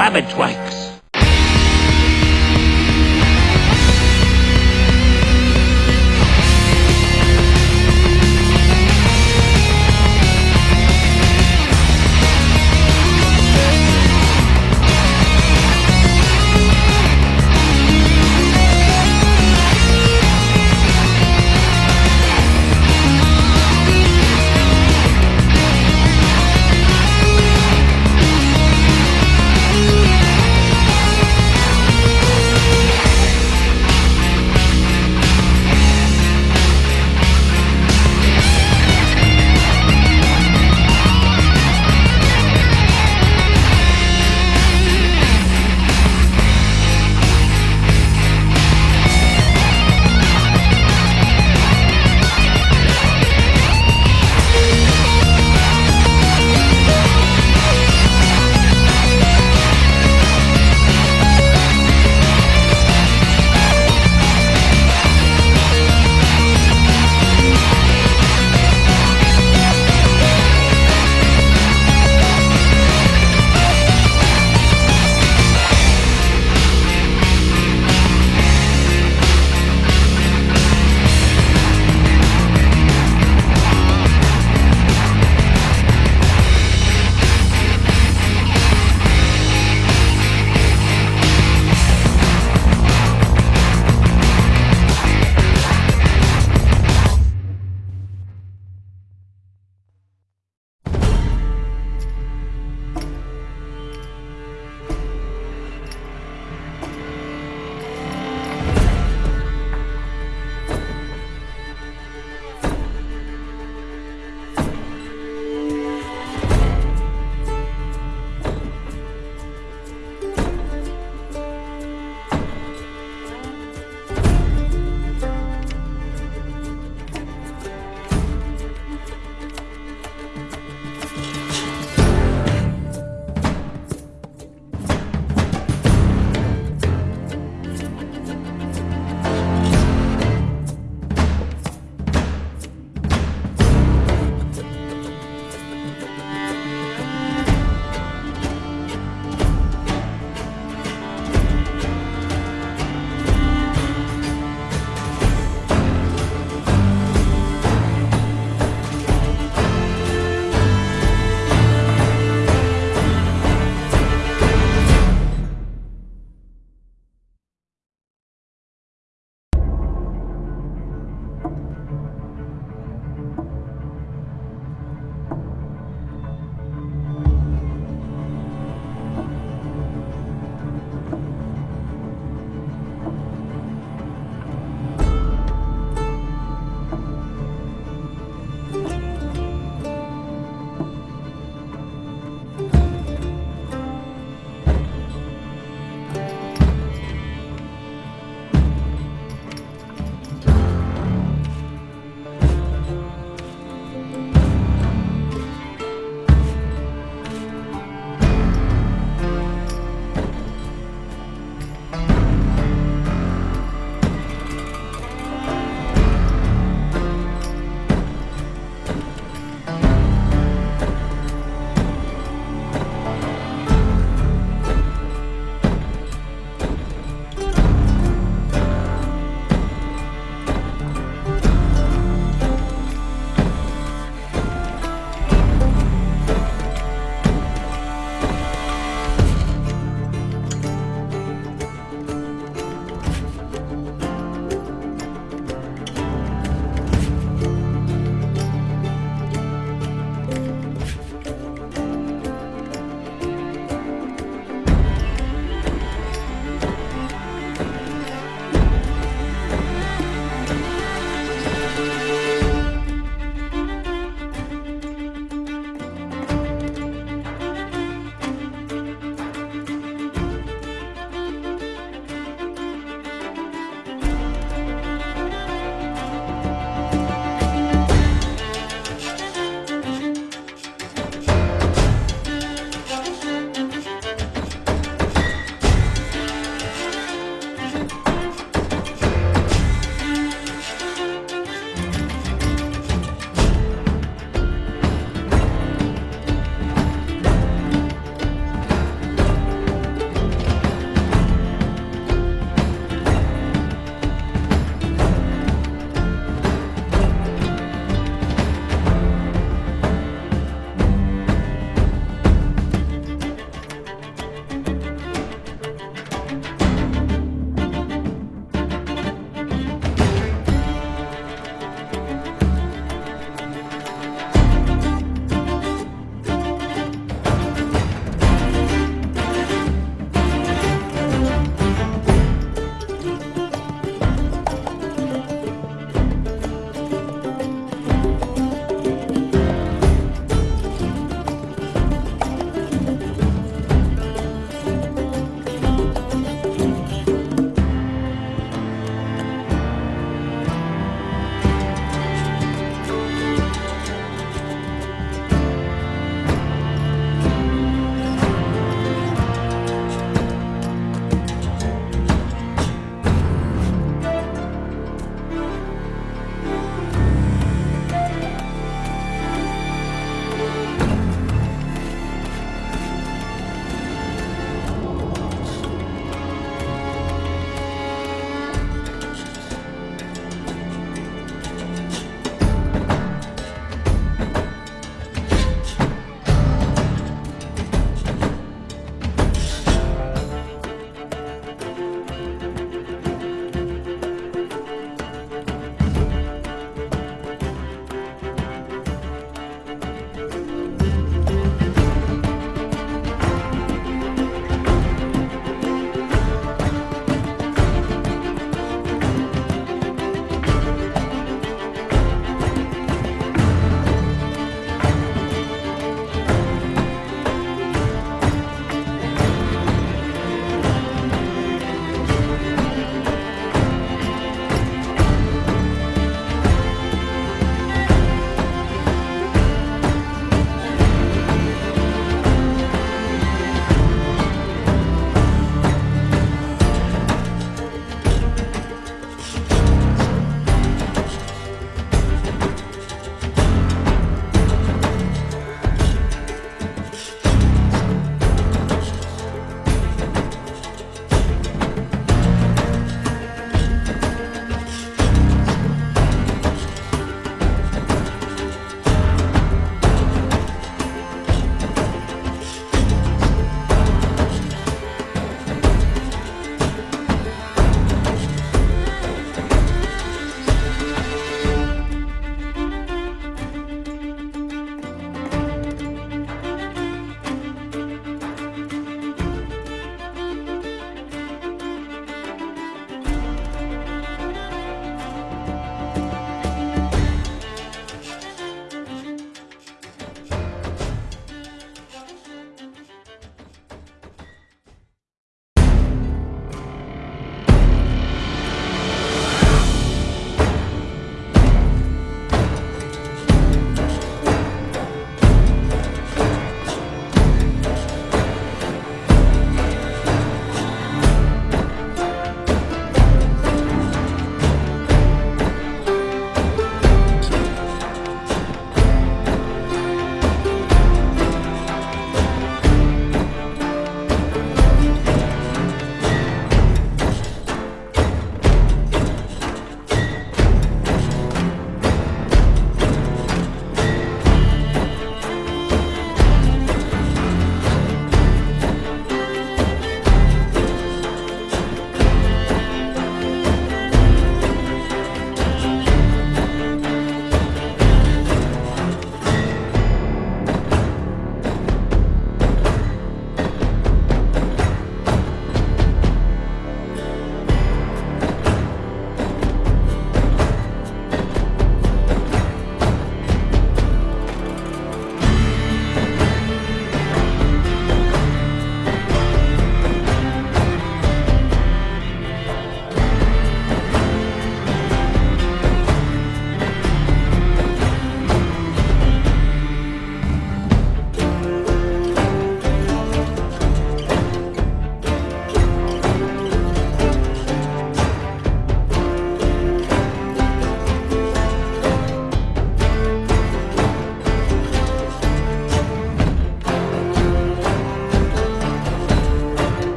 Wabbitwanks.